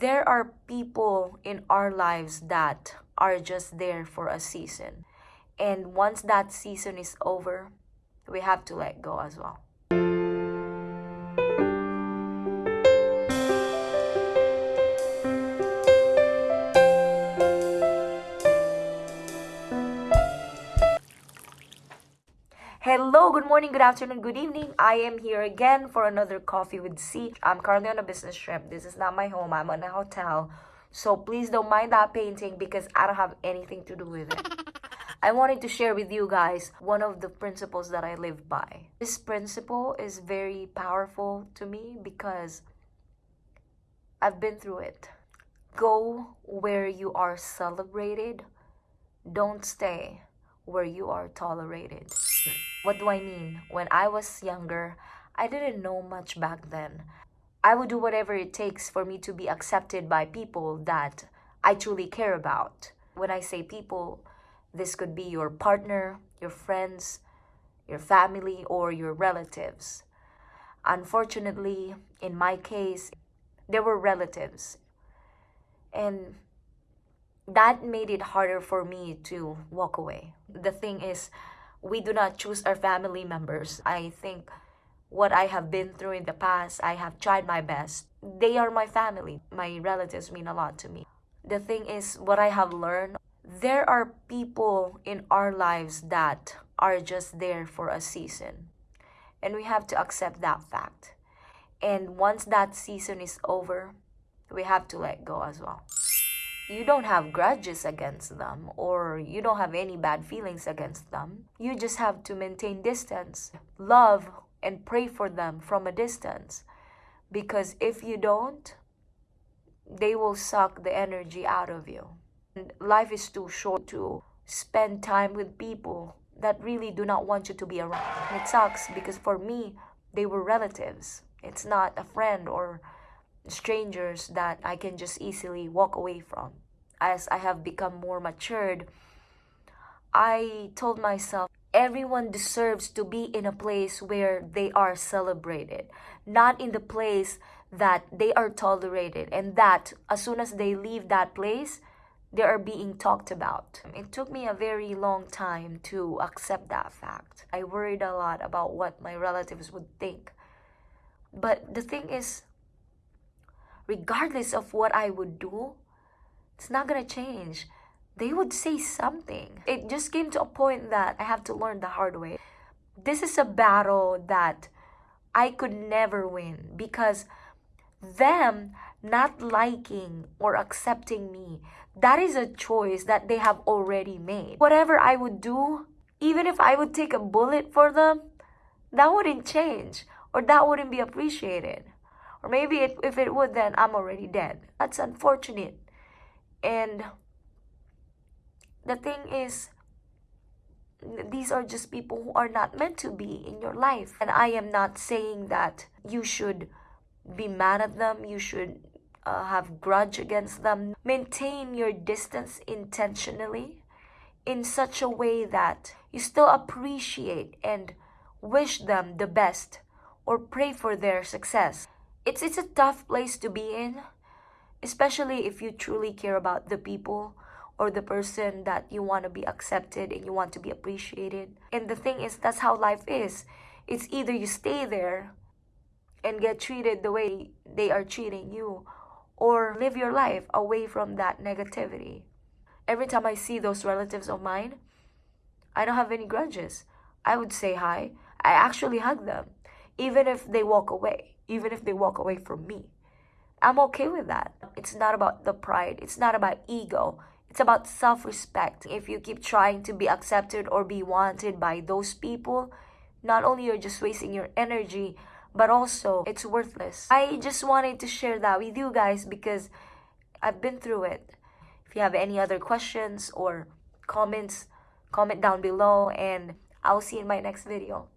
there are people in our lives that are just there for a season. And once that season is over, we have to let go as well. Hello, good morning, good afternoon, good evening. I am here again for another coffee with C. I'm currently on a business trip. This is not my home. I'm in a hotel. So please don't mind that painting because I don't have anything to do with it. I wanted to share with you guys one of the principles that I live by. This principle is very powerful to me because I've been through it. Go where you are celebrated. Don't stay where you are tolerated. What do I mean? When I was younger, I didn't know much back then. I would do whatever it takes for me to be accepted by people that I truly care about. When I say people, this could be your partner, your friends, your family, or your relatives. Unfortunately, in my case, there were relatives. And that made it harder for me to walk away. The thing is, we do not choose our family members. I think what I have been through in the past, I have tried my best. They are my family. My relatives mean a lot to me. The thing is, what I have learned, there are people in our lives that are just there for a season. And we have to accept that fact. And once that season is over, we have to let go as well you don't have grudges against them or you don't have any bad feelings against them. You just have to maintain distance, love, and pray for them from a distance. Because if you don't, they will suck the energy out of you. And life is too short to spend time with people that really do not want you to be around. it sucks because for me, they were relatives. It's not a friend or strangers that I can just easily walk away from as I have become more matured, I told myself everyone deserves to be in a place where they are celebrated, not in the place that they are tolerated, and that as soon as they leave that place, they are being talked about. It took me a very long time to accept that fact. I worried a lot about what my relatives would think. But the thing is, regardless of what I would do, it's not gonna change. They would say something. It just came to a point that I have to learn the hard way. This is a battle that I could never win because them not liking or accepting me, that is a choice that they have already made. Whatever I would do, even if I would take a bullet for them, that wouldn't change or that wouldn't be appreciated. Or maybe it, if it would, then I'm already dead. That's unfortunate. And the thing is, these are just people who are not meant to be in your life. And I am not saying that you should be mad at them, you should uh, have grudge against them. Maintain your distance intentionally in such a way that you still appreciate and wish them the best or pray for their success. It's it's a tough place to be in especially if you truly care about the people or the person that you want to be accepted and you want to be appreciated. And the thing is, that's how life is. It's either you stay there and get treated the way they are treating you, or live your life away from that negativity. Every time I see those relatives of mine, I don't have any grudges. I would say hi. I actually hug them, even if they walk away, even if they walk away from me. I'm okay with that. It's not about the pride, it's not about ego. It's about self respect. If you keep trying to be accepted or be wanted by those people, not only are you're just wasting your energy, but also it's worthless. I just wanted to share that with you guys because I've been through it. If you have any other questions or comments, comment down below and I'll see you in my next video.